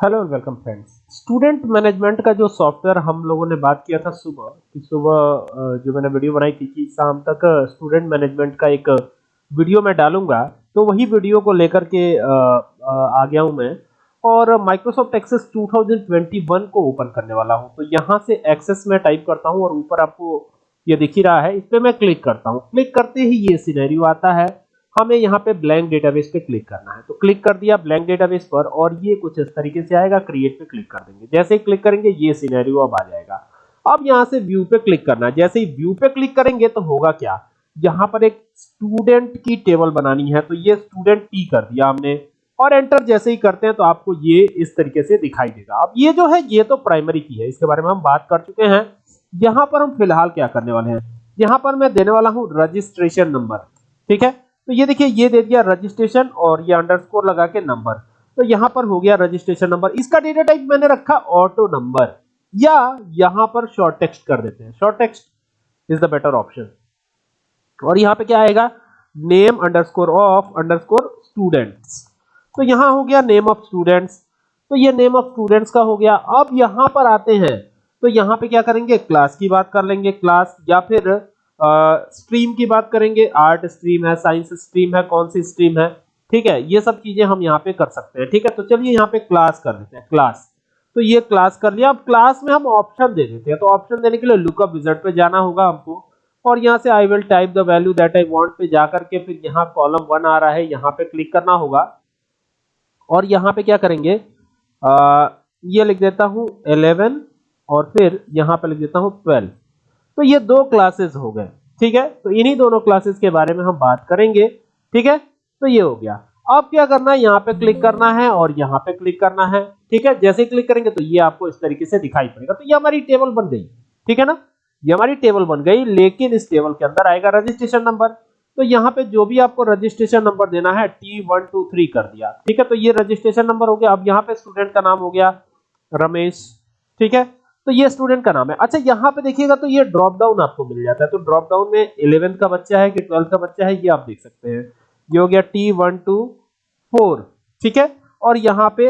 Hello welcome friends student management का जो software हम लोगों ने बात किया था सुबह, कि सुबह जो मैंने वीडियो बनाई थी कि शाम तक स्टूडेंट मैनेजमेंट का एक वीडियो मैं डालूँगा तो वही वीडियो को लेकर के आ गया हूँ मैं। और माइक्रोसॉफ्ट एक्सेस 2021 को ओपन करने वाला हूँ। तो यहाँ से एक्सेस में टाइप करता हूँ और ऊपर आपको ये दिख ही रहा है। इस पे मैं क्लिक करता हूँ। क्लिक करते ही ये सिनेरियो आता है। हमें यहाँ पे ब्लैंक डेटाबेस पे क्लिक करना है। तो क्लिक कर दिया ब्लैंक डेटाबेस पर और ये कुछ इस तरीके से आएगा क्रिएट पे क्लिक कर देंगे। जैसे ही क्लिक करेंगे, ये सिनेरियो अब आ जाएगा। अब यहाँ से व्यू पे क्लिक करना है। जैसे ही व्यू पे क्लिक करेंगे तो होगा क्या? यहाँ पर एक स्टूडेंट की टेबल बनानी है। तो ये स्टूडेंट टी कर दिया हमने। और एंटर जैसे ही करते हैं तो आपको ये इस तरीके से दिखाई देगा। अब ये जो है, ये तो प्राइमरी की है। इसके बारे में हम बात कर चुके हैं। यहाँ पर हम फ़िलहाल क्या करने वाले हैं? यहाँ पर मैं देने वाला हूँ रजिस्ट्रेशन नंबर ठीक है? तो ये देखिए, ये दे दिया रजिस्ट्रेशन और ये अंडरस्कोर लगा के नंबर तो यहाँ पर हो गया रजिस्ट्रेशन नंबर इसका डेटा टाइप मैंने रखा ऑटो नंबर या यहाँ पर शॉर्ट टेक्स्ट कर देते हैं. Short text is the better option और यहाँ पे क्या आएगा? Name underscore of underscore students तो यहाँ हो गया नेम ऑफ़ स्टूडेंट्स तो ये नेम ऑफ़ स्टूडेंट्स का हो गया. अब यहाँ पर आते हैं. तो यहाँ पे क्या करेंगे? क्लास की बात कर लेंगे. क्लास या फिर स्ट्रीम की बात करेंगे आर्ट स्ट्रीम है साइंस स्ट्रीम है कौन सी स्ट्रीम है ठीक है ये सब चीज़ें हम यहाँ पे कर सकते हैं ठीक है तो चलिए यहाँ पे क्लास कर देते हैं क्लास तो ये क्लास कर लिया अब क्लास में हम ऑप्शन दे देते हैं तो ऑप्शन देने के लिए लुकअप विजर्ड पे जाना होगा हमको और यहाँ से I will type the value that I want पे जाकर के फिर यहाँ कॉलम वन आ रहा है यहाँ पे क्लिक करना होगा और यहाँ पे क्या करेंगे आ, ये लिख देता हूँ 11 और फिर यहाँ पे लिख देता हूँ 12 तो ये दो क्लासेस हो गए, ठीक है? तो इन्हीं दोनों क्लासेस के बारे में हम बात करेंगे, ठीक है? तो ये हो गया। अब क्या करना है? यहाँ पे क्लिक करना है और यहाँ पे क्लिक करना है, ठीक है? जैसे क्लिक करेंगे तो ये आपको इस तरीके से दिखाई पड़ेगा। तो ये हमारी टेबल बन गई, ठीक है ना? ये हमारी टेबल बन गई, लेकिन इस टेबल के अंदर आएगा रजिस्ट्रेशन नंबर तो यहाँ पे जो भी आपको रजिस्ट्रेशन नंबर देना है टी वन टू थ्री कर दिया, ठीक है? तो ये रजिस्ट्रेशन नंबर हो गया। अब यहाँ पे स्टूडेंट का नाम हो गया, रमेश, ठीक है? तो ये स्टूडेंट का नाम है। अच्छा यहाँ पे देखिएगा तो ये ड्रॉप डाउन आपको मिल जाता है। तो ड्रॉप डाउन में इलेवेंथ का बच्चा है कि ट्वेल्थ का बच्चा है, ये आप देख सकते हैं। ये हो गया टी वन टू फोर ठीक है? और यहाँ पे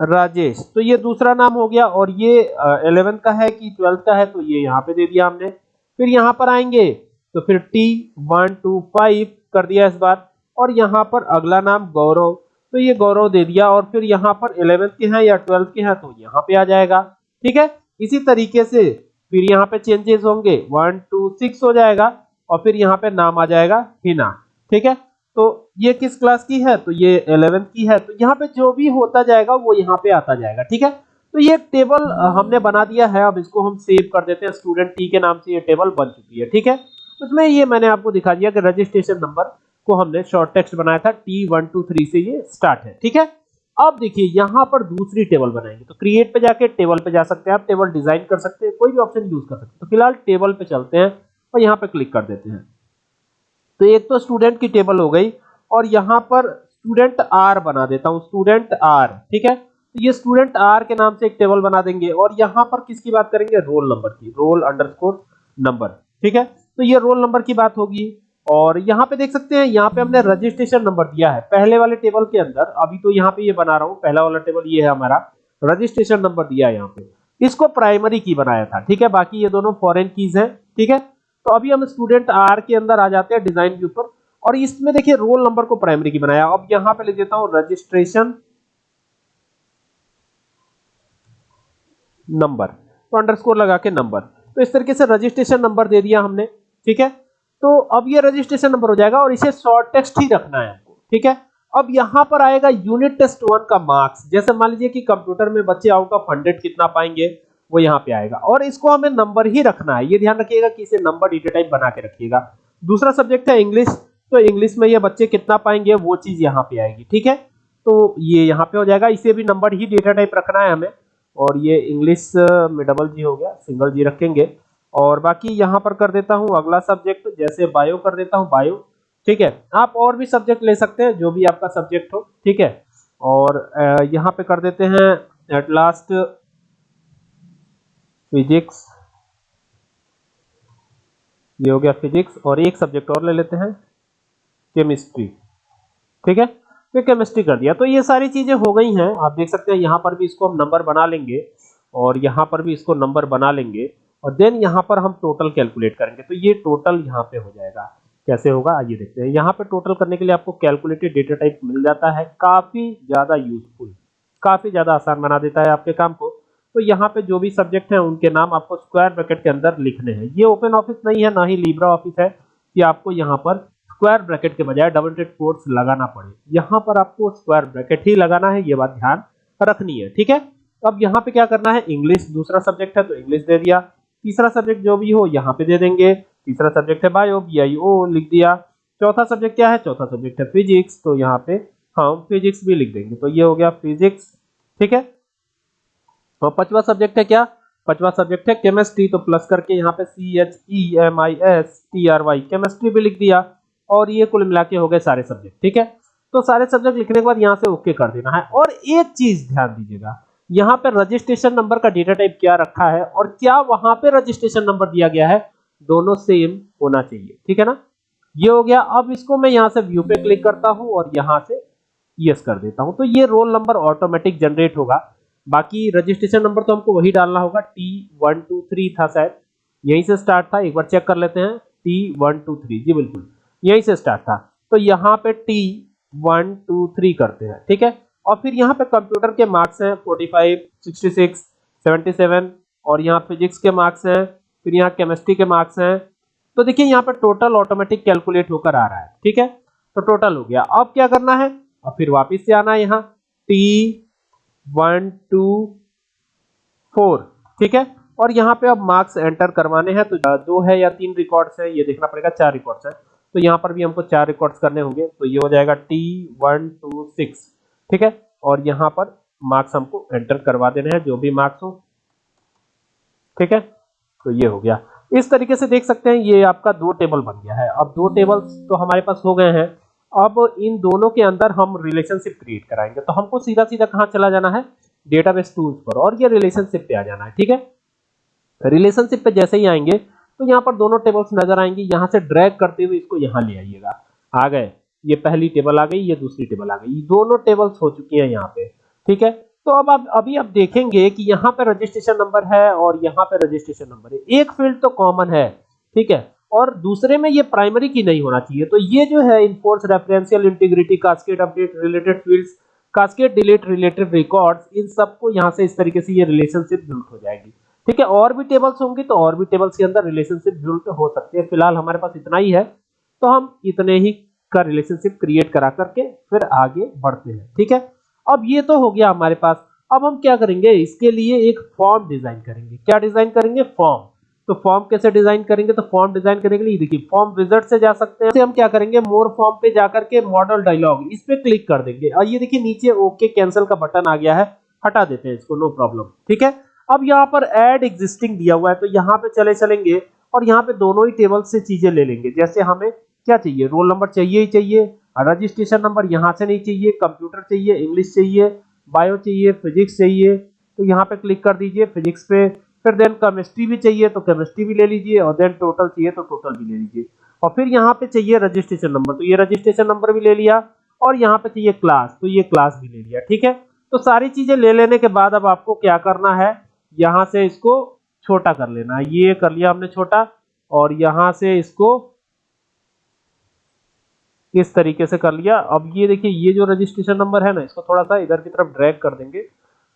राजेश तो ये दूसरा नाम हो गया और ये इलेवेंथ का है कि ट्वेल्थ का है तो ये यहाँ पे दे दिया हमने। फिर यहाँ पर आएँगे तो फिर टी वन टू फाइव कर दिया इस बार। और यहाँ पर अगला नाम गौरव तो ये गौरव दे दिया। और फिर यहाँ पर इलेवेंथ के हैं या ट्वेल्थ के हैं तो यहाँ पे आ जाएगा। ठीक है? इसी तरीके से फिर यहाँ पे चेंजेस होंगे। वन टू सिक्स हो जाएगा और फिर यहाँ पे नाम आ जाएगा हिना ठीक है? तो ये किस क्लास की है? तो ये 11th की है। तो यहाँ पे जो भी होता जाएगा, वो यहाँ पे आता जाएगा। ठीक है? तो ये टेबल हमने बना दिया है। अब इसको हम सेव कर देते हैं। स्टूडेंट टी के नाम से ये टेबल बन चुकी है। ठीक है? उसमें ये मैंने आपको दिखा दिया कि रजिस्ट्रेशन नंबर को हमने शॉर्ट टेक्स्ट बनाया था। टी वन टू थ्री से ये स्टार्ट है। ठीक है? अब देखिए, यहाँ पर दूसरी टेबल बनाएँगे। तो क्रिएट पे जाके टेबल पे जा सकते हैं आप टेबल डिज़ाइन कर सकते हैं, कोई भी ऑप्शन यूज़ कर सकते हैं। तो फ़िलहाल टेबल पे चलते हैं और यहाँ पे क्लिक कर देते हैं। तो एक तो स्टूडेंट की टेबल हो गई और यहाँ पर स्टूडेंट आर बना देता हूँ स्टूडेंट आर ठीक है? तो ये स्टूडेंट आर के नाम से एक टेबल बना देंगे और यहाँ पर किसकी बात करेंगे? रोल नंबर की रोल अंडरस्कोर नंबर ठीक है? तो ये रोल नंबर की बात होगी। और यहाँ पे देख सकते हैं, यहाँ पे हमने रजिस्ट्रेशन नंबर दिया है। पहले वाले टेबल के अंदर, अभी तो यहाँ पे ये यह बना रहा हूँ, पहला वाला टेबल ये है हमारा। रजिस्ट्रेशन नंबर दिया है यहाँ पे। इसको प्राइमरी की बनाया था, ठीक है? बाकी ये दोनों फॉरेन कीज है, ठीक है? तो अभी हम स्टूडेंट आर के अंदर आ जाते हैं डिज़ाइन के ऊपर। और इसमें देखिए रोल नंबर को प्राइमरी की बनाया। अब यहाँ पे लिख देता हूँ रजिस्ट्रेशन नंबर तो अंडरस्कोर लगा के नंबर तो इस तरीके से रजिस्ट्रेशन नंबर दे दिया हमने, ठीक है? तो अब ये रजिस्ट्रेशन नंबर हो जाएगा और इसे शॉर्ट टेक्स्ट ही रखना है आपको ठीक है? अब यहाँ पर आएगा यूनिट टेस्ट वन का मार्क्स जैसे मान लीजिए कि कंप्यूटर में बच्चे आउट ऑफ़ हंड्रेड कितना पाएँगे, वो यहाँ पे आएगा। और इसको हमें नंबर ही रखना है। ये ध्यान रखिएगा कि इसे नंबर डेटा टाइप बना के रखिएगा। दूसरा सब्जेक्ट है इंग्लिश तो इंग्लिश में ये बच्चे कितना पाएँगे, वो चीज़ यहाँ पे आएगी, ठीक है? तो ये यहाँ पे हो जाएगा। इसे भी नंबर ही डेटा टाइप रखना है हमें। और ये इंग्लिश में डबल जी हो गया सिंगल जी रखेंगे। और बाकी यहाँ पर कर देता हूँ अगला सब्जेक्ट जैसे बायो कर देता हूँ बायो ठीक है? आप और भी सब्जेक्ट ले सकते हैं, जो भी आपका सब्जेक्ट हो, ठीक है? और यहाँ पे कर देते हैं एट लास्ट फिजिक्स ये हो गया फिजिक्स और एक सब्जेक्ट और ले लेते हैं केमिस्ट्री ठीक है? फिर केमिस्ट्री कर दिया। तो ये सारी चीज़ें हो गई हैं, आप देख सकते हैं, यहाँ पर भी इसको हम नंबर बना लेंगे, और यहाँ पर भी इसको नंबर बना लेंगे। और देन यहाँ पर हम टोटल कैलकुलेट करेंगे। तो ये टोटल यहाँ पे हो जाएगा। कैसे होगा? आइए देखते हैं। यहाँ पे टोटल करने के लिए आपको कैलकुलेटेड डेटा टाइप मिल जाता है। काफ़ी ज़्यादा यूजफुल काफ़ी ज़्यादा आसान बना देता है आपके काम को। तो यहाँ पे जो भी सब्जेक्ट हैं, उनके नाम आपको स्क्वायर ब्रैकेट के अंदर लिखने हैं। ये ओपन ऑफ़िस नहीं है, ना ही लिब्रा ऑफ़िस है कि आपको यहाँ पर स्क्वायर ब्रैकेट के बजाय डबल टेड कोट्स लगाना पड़े। यहाँ पर आपको स्क्वायर ब्रैकेट ही लगाना है, ये बात ध्यान रखनी है। ठीक है? अब यहाँ पे क्या करना है? इंग्लिश दूसरा सब्जेक्ट है तो इंग्लिश दे दिया। तीसरा सब्जेक्ट जो भी हो, यहाँ पे दे देंगे। तीसरा सब्जेक्ट है बायो बी आई ओ लिख दिया। चौथा सब्जेक्ट क्या है? चौथा सब्जेक्ट है फिजिक्स तो यहाँ पे हम फिजिक्स भी लिख देंगे। तो ये हो गया फिजिक्स ठीक है? और पांचवा सब्जेक्ट है क्या? पांचवा सब्जेक्ट है केमिस्ट्री तो प्लस करके यहाँ पे C H E M I S T R Y chemistry भी लिख दिया। और ये कुल मिला के हो गए सारे सब्जेक्ट ठीक है? तो सारे सब्जेक्ट लिखने के बाद यहाँ से ओके कर देना है। और एक चीज़ ध्यान दीजिएगा। यहाँ पर रजिस्ट्रेशन नंबर का डेटा टाइप क्या रखा है और क्या वहाँ पे रजिस्ट्रेशन नंबर दिया गया है, दोनों सेम होना चाहिए, ठीक है ना? ये हो गया, अब इसको मैं यहाँ से व्यू पे क्लिक करता हूँ और यहाँ से यस कर देता हूँ। तो ये रोल नंबर ऑटोमेटिक जनरेट होगा। बाकी रजिस्ट्रेशन नंबर तो हमको वही डालना होगा टी वन टू थ्री था शायद। यहीं से स्टार्ट था, एक बार चेक कर लेते हैं। टी वन टू थ्री जी बिल्कुल। यहीं से स्टार्ट था। तो यहाँ पे टी वन टू थ्री करते हैं, ठीक है? और फिर यहाँ पे कंप्यूटर के मार्क्स हैं 45, 66, 77 और यहाँ फिजिक्स के मार्क्स हैं फिर यहाँ केमिस्ट्री के मार्क्स हैं। तो देखिए यहाँ पे टोटल ऑटोमेटिक कैलकुलेट होकर आ रहा है ठीक है? तो टोटल हो गया। अब क्या करना है? अब फिर वापिस से आना है यहाँ। टी वन टू फोर ठीक है? और यहाँ पे अब मार्क्स एंटर करवाने हैं तो दो है या तीन रिकॉर्ड्स है ये देखना पड़ेगा चार रिकॉर्ड्स है। तो यहाँ पर भी हमको चार रिकॉर्ड्स करने होंगे तो ये हो जाएगा टी वन टू सिक्स। ठीक है? और यहाँ पर मार्क्स हमको एंटर करवा देने हैं, जो भी मार्क्स हो। ठीक है? तो ये हो गया। इस तरीके से देख सकते हैं, ये आपका दो टेबल बन गया है। अब दो टेबल्स तो हमारे पास हो गए हैं। अब इन दोनों के अंदर हम रिलेशनशिप क्रिएट कराएँगे। तो हमको सीधा सीधा कहाँ चला जाना है? डेटाबेस टूल्स पर। और ये रिलेशनशिप पे आ जाना है, ठीक है? रिलेशनशिप पे जैसे ही आएँगे तो यहाँ पर दोनों टेबल्स नज़र आएँगे। यहाँ से ड्रैग करते हुए इसको यहाँ ले आइएगा। आ गए। ये पहली टेबल आ गई, ये दूसरी टेबल आ गई। दोनों टेबल्स हो चुकी हैं यहाँ पे, ठीक है? तो अब आप, अभी आप देखेंगे कि यहाँ पे रजिस्ट्रेशन नंबर है और यहाँ पे रजिस्ट्रेशन नंबर है। एक फ़ील्ड तो कॉमन है, ठीक है? और दूसरे में ये प्राइमरी की नहीं होना चाहिए। तो ये जो है enforce referential integrity cascade update related fields cascade delete related records इन सबको यहाँ से इस तरीके से ये रिलेशनशिप बिल्ड हो जाएगी, ठीक है? और भी टेबल्स होंगी तो और भी टेबल्स के अंदर रिलेशनशिप बिल्ड हो सकते हैं। फ़िलहाल हमारे पास इतना ही है। तो हम इतने ही का रिलेशनशिप क्रिएट करा करके फिर आगे बढ़ते हैं। ठीक है? अब ये तो हो गया हमारे पास। अब हम क्या करेंगे? इसके लिए एक फॉर्म डिज़ाइन करेंगे। क्या डिज़ाइन करेंगे? फॉर्म तो फॉर्म कैसे डिज़ाइन करेंगे? तो फॉर्म डिज़ाइन करने के लिए देखिए फॉर्म विज़िट से जा सकते हैं। हम क्या करेंगे? मोर फॉर्म पे जाकर के मॉडल डायलॉग इस पे क्लिक कर देंगे। और ये देखिए, नीचे ओके कैंसिल का बटन आ गया है। हटा देते हैं इसको नो प्रॉब्लम ठीक है? अब यहाँ पर एड एग्जिस्टिंग दिया हुआ है तो यहाँ पे चले चलेंगे और यहाँ पे दोनों ही टेबल से चीज़ें ले लेंगे। जैसे हमें क्या चाहिए? रोल नंबर चाहिए ही चाहिए। रजिस्ट्रेशन नंबर यहाँ से नहीं चाहिए, कंप्यूटर चाहिए, इंग्लिश चाहिए, बायो चाहिए, फिजिक्स चाहिए। तो यहाँ पे क्लिक कर दीजिए, फिजिक्स पे। फिर देन केमिस्ट्री भी चाहिए तो केमिस्ट्री भी ले लीजिए और देन टोटल चाहिए तो टोटल भी ले लीजिए। और फिर यहाँ पे चाहिए रजिस्ट्रेशन नंबर। तो ये रजिस्ट्रेशन नंबर भी ले लिया और यहाँ पे चाहिए क्लास तो ये क्लास भी ले लिया, ठीक है? तो सारी चीज़ें ले लेने के बाद अब आपको क्या करना है? यहाँ से इसको छोटा कर लेना ये कर लिया हमने छोटा और यहाँ से इसको इस तरीके से कर लिया। अब ये देखिए, ये जो रजिस्ट्रेशन नंबर है ना, इसको थोड़ा सा इधर की तरफ़ ड्रैग कर देंगे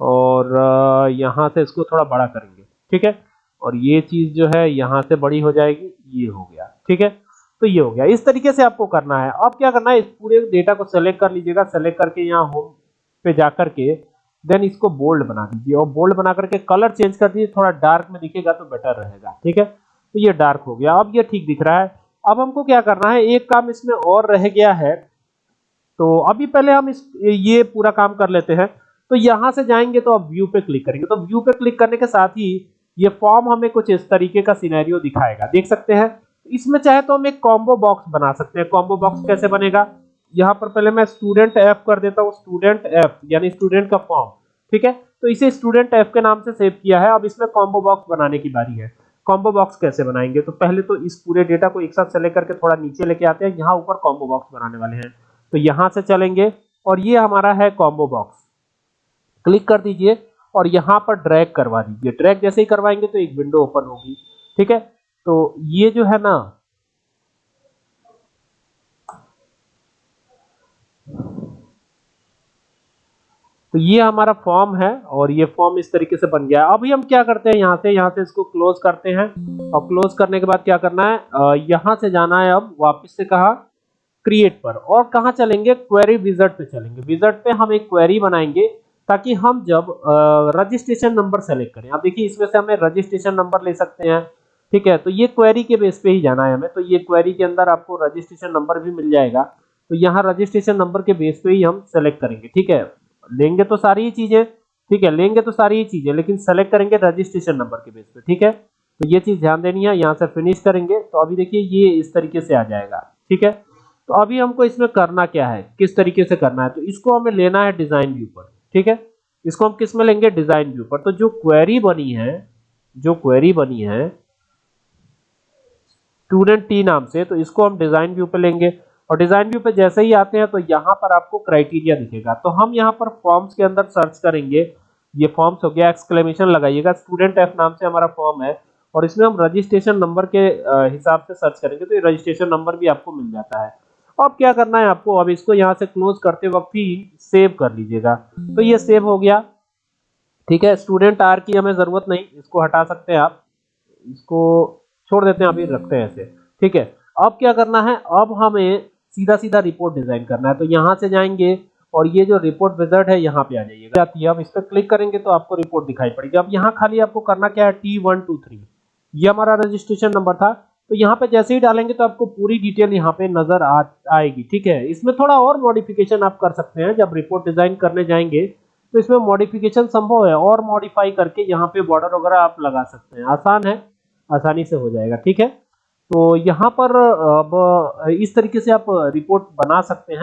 और यहाँ से इसको थोड़ा बड़ा करेंगे, ठीक है? और ये चीज़ जो है, यहाँ से बड़ी हो जाएगी, ये हो गया, ठीक है? तो ये हो गया। इस तरीके से आपको करना है। अब क्या करना है, इस पूरे डेटा को सेलेक्ट कर लीजिएगा। सेलेक्ट करके यहाँ होम पे जाकर के देन इसको बोल्ड बना दीजिए। और बोल्ड बना करके कलर चेंज कर दीजिए। थोड़ा डार्क में दिखेगा तो बेटर रहेगा, ठीक है? तो ये डार्क हो गया। अब ये ठीक दिख रहा है। अब हमको क्या करना है? एक काम इसमें और रह गया है। तो अभी पहले हम इस, ये पूरा काम कर लेते हैं। तो यहाँ से जाएँगे तो अब व्यू पे क्लिक करेंगे। तो व्यू पे क्लिक करने के साथ ही ये फॉर्म हमें कुछ इस तरीके का सिनेरियो दिखाएगा। देख सकते हैं? इसमें चाहे तो हम एक कॉम्बो बॉक्स बना सकते हैं। कॉम्बो बॉक्स कैसे बनेगा? यहाँ पर पहले मैं स्टूडेंट एफ़ कर देता हूँ। स्टूडेंट एफ़ यानी स्टूडेंट का फॉर्म ठीक है? तो इसे स्टूडेंट एफ़ के नाम से सेव किया है। अब इसमें कॉम्बो बॉक्स बनाने की बारी है। कॉम्बो बॉक्स कैसे बनाएँगे? तो पहले तो इस पूरे डेटा को एक साथ सेलेक्ट करके थोड़ा नीचे लेके आते हैं। यहाँ ऊपर कॉम्बो बॉक्स बनाने वाले हैं। तो यहाँ से चलेंगे और ये हमारा है कॉम्बो बॉक्स क्लिक कर दीजिए और यहाँ पर ड्रैग करवा दीजिए। ड्रैग जैसे ही करवाएँगे तो एक विंडो ओपन होगी। ठीक है? तो ये जो है ना तो ये हमारा फॉर्म है और ये फॉर्म इस तरीके से बन गया है। अभी हम क्या करते हैं? यहाँ से यहाँ से इसको क्लोज करते हैं। और क्लोज करने के बाद क्या करना है? यहाँ से जाना है अब वापस से कहा? क्रिएट पर। और कहा चलेंगे? क्वेरी विजट पे चलेंगे। विजट पे हम एक क्वेरी बनाएँगे ताकि हम जब रजिस्ट्रेशन नंबर सेलेक्ट करें। अब देखिए, इसमें से हमें रजिस्ट्रेशन नंबर ले सकते हैं। ठीक है? तो ये क्वेरी के बेस पे ही जाना है हमें। तो ये क्वेरी के अंदर आपको रजिस्ट्रेशन नंबर भी मिल जाएगा। तो यहाँ रजिस्ट्रेशन नंबर के बेस पे ही हम सेलेक्ट करेंगे। ठीक है? लेंगे तो सारी ही चीज़ें, ठीक है, लेंगे तो सारी ही चीज़ें, लेकिन सेलेक्ट करेंगे रजिस्ट्रेशन नंबर के बेस पे, ठीक है? तो ये चीज़ ध्यान देनी है, यहाँ से फिनिश करेंगे तो अभी देखिए ये इस तरीके से आ जाएगा, ठीक है? तो अभी हमको इसमें करना क्या है, किस तरीके से करना है तो इसको हमें लेना है डिज़ाइन व्यू पर, ठीक है? इसको हम किसमें लेंगे डिज़ाइन व्यू पर तो जो क्वेरी बनी है, जो क्वेरी बनी है स्टूडेंट टी नाम से तो इसको हम डिज़ाइन व्यू पर लेंगे और डिज़ाइन व्यू पे जैसे ही आते हैं तो यहाँ पर आपको क्राइटेरिया दिखेगा। तो हम यहाँ पर फॉर्म्स के अंदर सर्च करेंगे। ये फॉर्म्स हो गया एक्सक्लेमेशन लगाइएगा। स्टूडेंट एफ़ नाम से हमारा फॉर्म है और इसमें हम रजिस्ट्रेशन नंबर के हिसाब से सर्च करेंगे तो ये रजिस्ट्रेशन नंबर भी आपको मिल जाता है। अब क्या करना है आपको? अब इसको यहाँ से क्लोज करते वक्त ही सेव कर लीजिएगा। तो ये सेव हो गया। ठीक है स्टूडेंट आर की हमें ज़रूरत नहीं, इसको हटा सकते हैं आप। इसको छोड़ देते हैं, अभी रखते हैं ऐसे। ठीक है, अब क्या करना है? अब हमें सीधा सीधा रिपोर्ट डिज़ाइन करना है। तो यहाँ से जाएँगे और ये जो रिपोर्ट विजर्ट है, यहाँ पे आ जाइएगा। आती है। अब इस पर क्लिक करेंगे तो आपको रिपोर्ट दिखाई पड़ेगी। अब यहाँ खाली आपको करना क्या है? टी वन टू थ्री ये हमारा रजिस्ट्रेशन नंबर था। तो यहाँ पे जैसे ही डालेंगे तो आपको पूरी डिटेल यहाँ पे नज़र आ, आएगी। ठीक है? इसमें थोड़ा और मॉडिफिकेशन आप कर सकते हैं। जब रिपोर्ट डिज़ाइन करने जाएँगे तो इसमें मॉडिफिकेशन संभव है। और मॉडिफाई करके यहाँ पे बॉर्डर वगैरह आप लगा सकते हैं। आसान है। आसानी से हो जाएगा। ठीक है? तो यहाँ पर अब इस तरीके से आप रिपोर्ट बना सकते हैं।